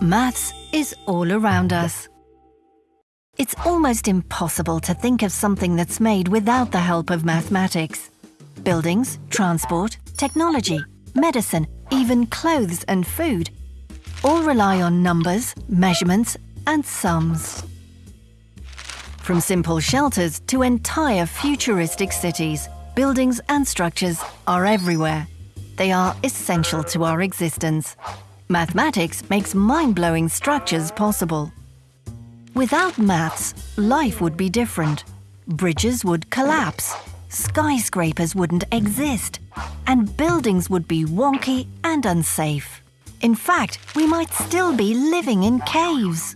Maths is all around us. It's almost impossible to think of something that's made without the help of mathematics. Buildings, transport, technology, medicine, even clothes and food all rely on numbers, measurements and sums. From simple shelters to entire futuristic cities, buildings and structures are everywhere. They are essential to our existence. Mathematics makes mind-blowing structures possible. Without maths, life would be different. Bridges would collapse, skyscrapers wouldn't exist, and buildings would be wonky and unsafe. In fact, we might still be living in caves.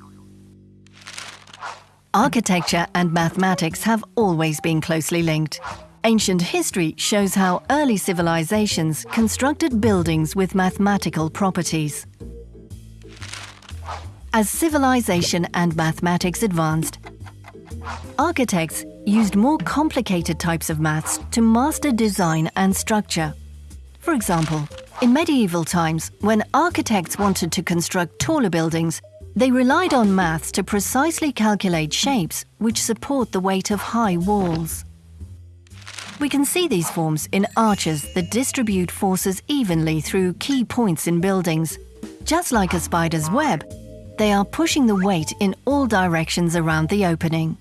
Architecture and mathematics have always been closely linked. Ancient history shows how early civilizations constructed buildings with mathematical properties. As civilization and mathematics advanced, architects used more complicated types of maths to master design and structure. For example, in medieval times, when architects wanted to construct taller buildings, they relied on maths to precisely calculate shapes which support the weight of high walls. We can see these forms in arches that distribute forces evenly through key points in buildings. Just like a spider's web, they are pushing the weight in all directions around the opening.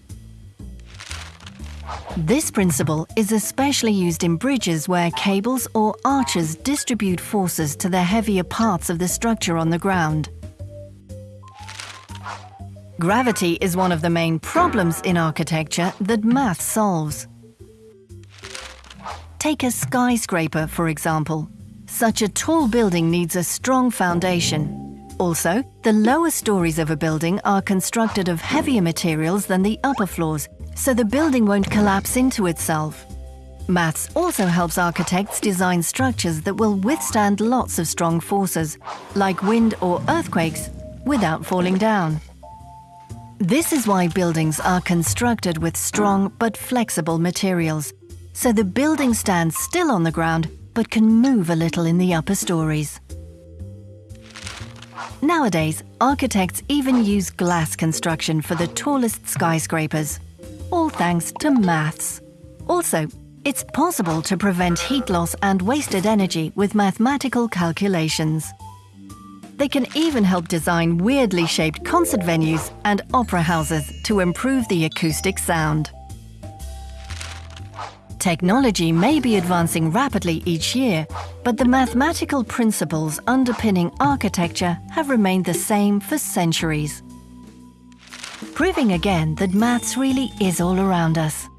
This principle is especially used in bridges where cables or arches distribute forces to the heavier parts of the structure on the ground. Gravity is one of the main problems in architecture that math solves. Take a skyscraper, for example. Such a tall building needs a strong foundation. Also, the lower stories of a building are constructed of heavier materials than the upper floors, so the building won't collapse into itself. Maths also helps architects design structures that will withstand lots of strong forces, like wind or earthquakes, without falling down. This is why buildings are constructed with strong but flexible materials, so the building stands still on the ground but can move a little in the upper stories. Nowadays, architects even use glass construction for the tallest skyscrapers, all thanks to maths. Also, it's possible to prevent heat loss and wasted energy with mathematical calculations. They can even help design weirdly shaped concert venues and opera houses to improve the acoustic sound. Technology may be advancing rapidly each year, but the mathematical principles underpinning architecture have remained the same for centuries. Proving again that maths really is all around us.